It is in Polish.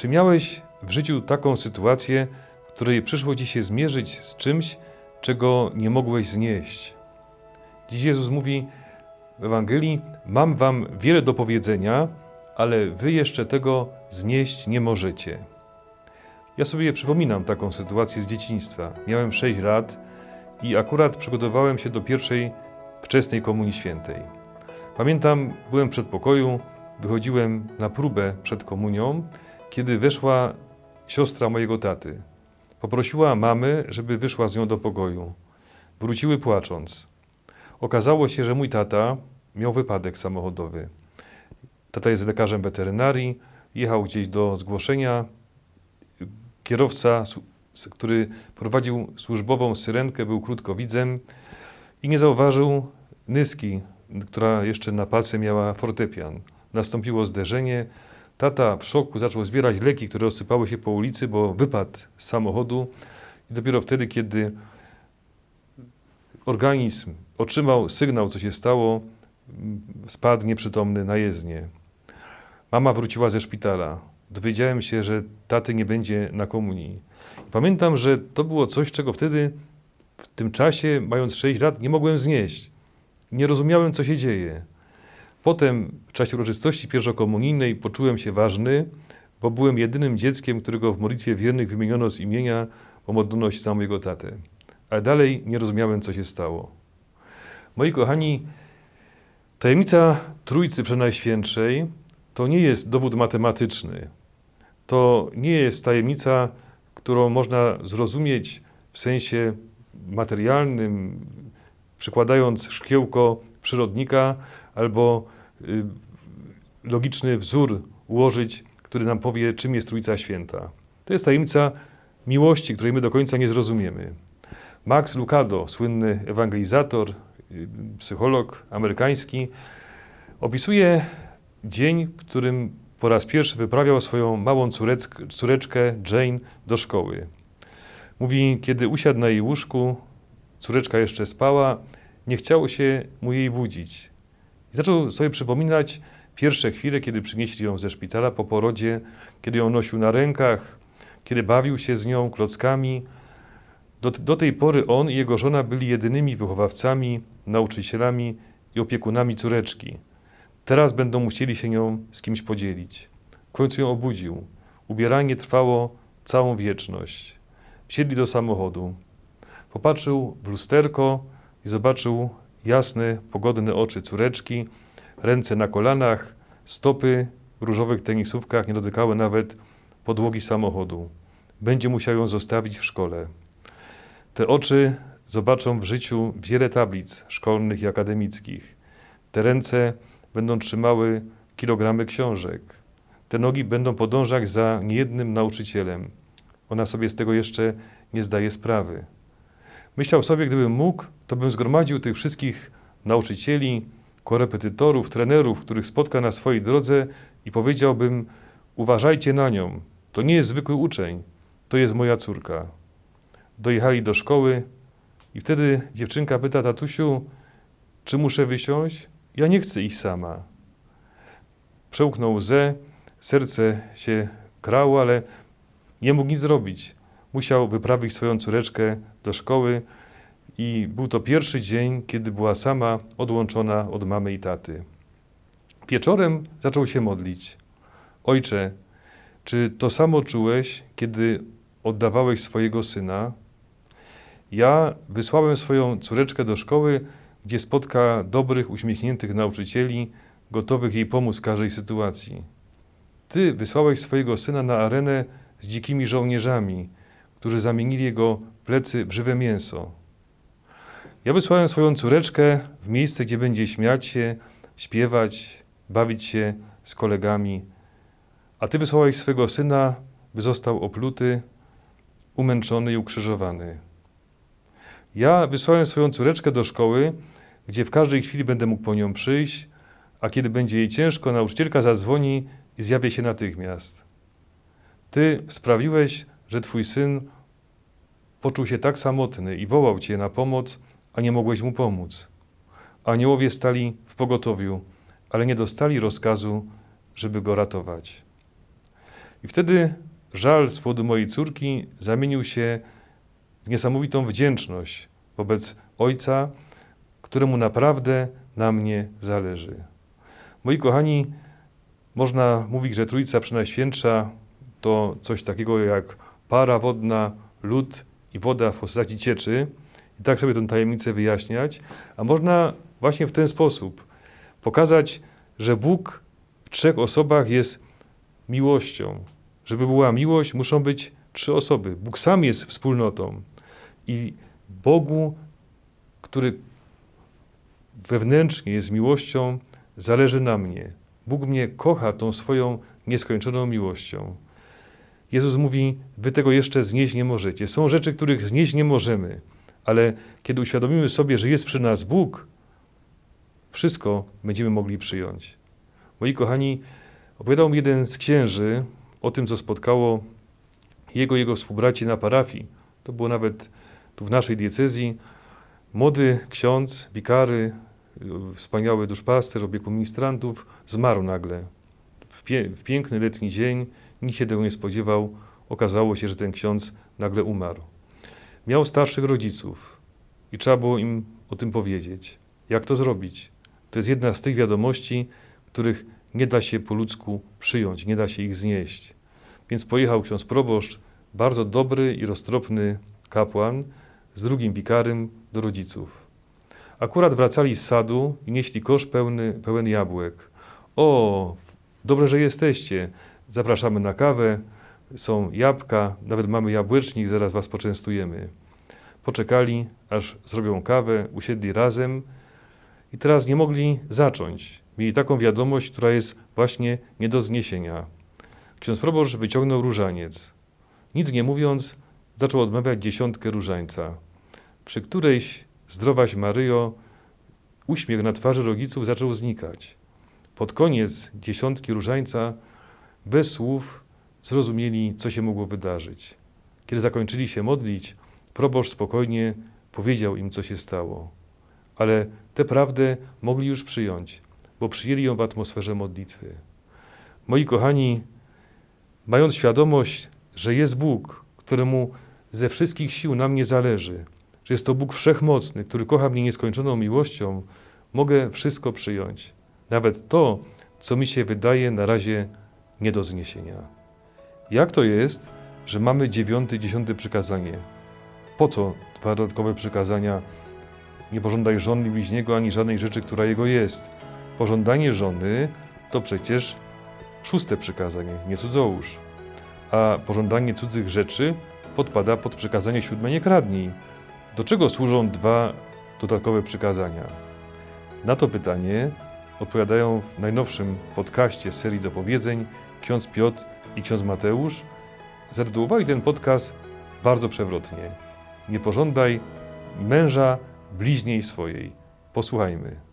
Czy miałeś w życiu taką sytuację, w której przyszło ci się zmierzyć z czymś, czego nie mogłeś znieść? Dziś Jezus mówi w Ewangelii: Mam wam wiele do powiedzenia, ale wy jeszcze tego znieść nie możecie. Ja sobie przypominam taką sytuację z dzieciństwa. Miałem 6 lat i akurat przygotowałem się do pierwszej wczesnej Komunii Świętej. Pamiętam, byłem w przedpokoju, wychodziłem na próbę przed komunią, kiedy weszła siostra mojego taty. Poprosiła mamy, żeby wyszła z nią do pokoju. Wróciły płacząc. Okazało się, że mój tata miał wypadek samochodowy. Tata jest lekarzem weterynarii, jechał gdzieś do zgłoszenia. Kierowca, który prowadził służbową syrenkę, był krótkowidzem i nie zauważył nyski, która jeszcze na palce miała fortepian. Nastąpiło zderzenie. Tata w szoku zaczął zbierać leki, które rozsypały się po ulicy, bo wypadł z samochodu. I dopiero wtedy, kiedy organizm otrzymał sygnał, co się stało, spadł nieprzytomny na jezdnię. Mama wróciła ze szpitala. Dowiedziałem się, że taty nie będzie na komunii. Pamiętam, że to było coś, czego wtedy, w tym czasie, mając 6 lat, nie mogłem znieść. Nie rozumiałem, co się dzieje. Potem, w czasie uroczystości pierwszokomunijnej, poczułem się ważny, bo byłem jedynym dzieckiem, którego w modlitwie wiernych wymieniono z imienia o modlność za mojego tatę. Ale dalej nie rozumiałem, co się stało. Moi kochani, tajemnica Trójcy Przenajświętszej to nie jest dowód matematyczny. To nie jest tajemnica, którą można zrozumieć w sensie materialnym, przykładając szkiełko przyrodnika albo y, logiczny wzór ułożyć, który nam powie, czym jest Trójca Święta. To jest tajemnica miłości, której my do końca nie zrozumiemy. Max Lucado, słynny ewangelizator, y, psycholog amerykański, opisuje dzień, w którym po raz pierwszy wyprawiał swoją małą córeczkę Jane do szkoły. Mówi, kiedy usiadł na jej łóżku, córeczka jeszcze spała, nie chciało się mu jej budzić. I zaczął sobie przypominać pierwsze chwile, kiedy przynieśli ją ze szpitala po porodzie, kiedy ją nosił na rękach, kiedy bawił się z nią klockami. Do, do tej pory on i jego żona byli jedynymi wychowawcami, nauczycielami i opiekunami córeczki. Teraz będą musieli się nią z kimś podzielić. W końcu ją obudził. Ubieranie trwało całą wieczność. Wsiedli do samochodu. Popatrzył w lusterko i zobaczył jasne, pogodne oczy córeczki, ręce na kolanach, stopy w różowych tenisówkach nie dotykały nawet podłogi samochodu. Będzie musiał ją zostawić w szkole. Te oczy zobaczą w życiu wiele tablic szkolnych i akademickich. Te ręce będą trzymały kilogramy książek. Te nogi będą podążać za niejednym nauczycielem. Ona sobie z tego jeszcze nie zdaje sprawy. Myślał sobie, gdybym mógł, to bym zgromadził tych wszystkich nauczycieli, korepetytorów, trenerów, których spotka na swojej drodze i powiedziałbym: Uważajcie na nią, to nie jest zwykły uczeń, to jest moja córka. Dojechali do szkoły i wtedy dziewczynka pyta tatusiu, czy muszę wysiąść? Ja nie chcę iść sama. Przełknął łzę, serce się krało, ale nie mógł nic zrobić. Musiał wyprawić swoją córeczkę do szkoły i był to pierwszy dzień, kiedy była sama odłączona od mamy i taty. Wieczorem zaczął się modlić. Ojcze, czy to samo czułeś, kiedy oddawałeś swojego syna? Ja wysłałem swoją córeczkę do szkoły, gdzie spotka dobrych, uśmiechniętych nauczycieli, gotowych jej pomóc w każdej sytuacji. Ty wysłałeś swojego syna na arenę z dzikimi żołnierzami, którzy zamienili jego plecy w żywe mięso. Ja wysłałem swoją córeczkę w miejsce, gdzie będzie śmiać się, śpiewać, bawić się z kolegami, a ty wysłałeś swego syna, by został opluty, umęczony i ukrzyżowany. Ja wysłałem swoją córeczkę do szkoły, gdzie w każdej chwili będę mógł po nią przyjść, a kiedy będzie jej ciężko, nauczycielka zadzwoni i zjawię się natychmiast. Ty sprawiłeś, że twój syn poczuł się tak samotny i wołał cię na pomoc, a nie mogłeś mu pomóc. Aniołowie stali w pogotowiu, ale nie dostali rozkazu, żeby go ratować. I wtedy żal z powodu mojej córki zamienił się w niesamowitą wdzięczność wobec Ojca, któremu naprawdę na mnie zależy. Moi kochani, można mówić, że Trójca Przenajświętsza to coś takiego jak para wodna, lód i woda w postaci cieczy. I tak sobie tę tajemnicę wyjaśniać. A można właśnie w ten sposób pokazać, że Bóg w trzech osobach jest miłością. Żeby była miłość, muszą być trzy osoby. Bóg sam jest wspólnotą. I Bogu, który wewnętrznie jest miłością, zależy na mnie. Bóg mnie kocha tą swoją nieskończoną miłością. Jezus mówi: Wy tego jeszcze znieść nie możecie. Są rzeczy, których znieść nie możemy, ale kiedy uświadomimy sobie, że jest przy nas Bóg, wszystko będziemy mogli przyjąć. Moi kochani, opowiadał mi jeden z księży o tym, co spotkało jego jego współbraci na parafii. To było nawet tu w naszej diecezji. Młody ksiądz, wikary, wspaniały duszpasterz, opiekun ministrantów, zmarł nagle. W, pie w piękny letni dzień, nikt się tego nie spodziewał, okazało się, że ten ksiądz nagle umarł. Miał starszych rodziców i trzeba było im o tym powiedzieć. Jak to zrobić? To jest jedna z tych wiadomości, których nie da się po ludzku przyjąć, nie da się ich znieść. Więc pojechał ksiądz proboszcz, bardzo dobry i roztropny kapłan, z drugim wikarym do rodziców. Akurat wracali z sadu i nieśli kosz pełny, pełen jabłek. O, dobrze, że jesteście. Zapraszamy na kawę, są jabłka, nawet mamy jabłecznik, zaraz was poczęstujemy. Poczekali, aż zrobią kawę, usiedli razem i teraz nie mogli zacząć. Mieli taką wiadomość, która jest właśnie nie do zniesienia. Ksiądz proboszcz wyciągnął różaniec. Nic nie mówiąc, zaczął odmawiać dziesiątkę różańca, przy którejś Zdrowaś Maryjo, uśmiech na twarzy rodziców zaczął znikać. Pod koniec dziesiątki różańca, bez słów, zrozumieli, co się mogło wydarzyć. Kiedy zakończyli się modlić, proboszcz spokojnie powiedział im, co się stało. Ale tę prawdę mogli już przyjąć, bo przyjęli ją w atmosferze modlitwy. Moi kochani, mając świadomość, że jest Bóg, któremu ze wszystkich sił na mnie zależy, że jest to Bóg wszechmocny, który kocha mnie nieskończoną miłością, mogę wszystko przyjąć. Nawet to, co mi się wydaje na razie nie do zniesienia. Jak to jest, że mamy dziewiąte i dziesiąte przykazanie? Po co dwa dodatkowe przykazania? Nie pożądaj żony bliźniego ani żadnej rzeczy, która jego jest. Pożądanie żony to przecież szóste przykazanie, nie cudzołóż. A pożądanie cudzych rzeczy podpada pod przykazanie siódme nie kradnij. Do czego służą dwa dodatkowe przykazania? Na to pytanie odpowiadają w najnowszym podcaście serii dopowiedzeń ksiądz Piotr i ksiądz Mateusz. Zatytułowali ten podcast bardzo przewrotnie. Nie pożądaj męża bliźniej swojej. Posłuchajmy.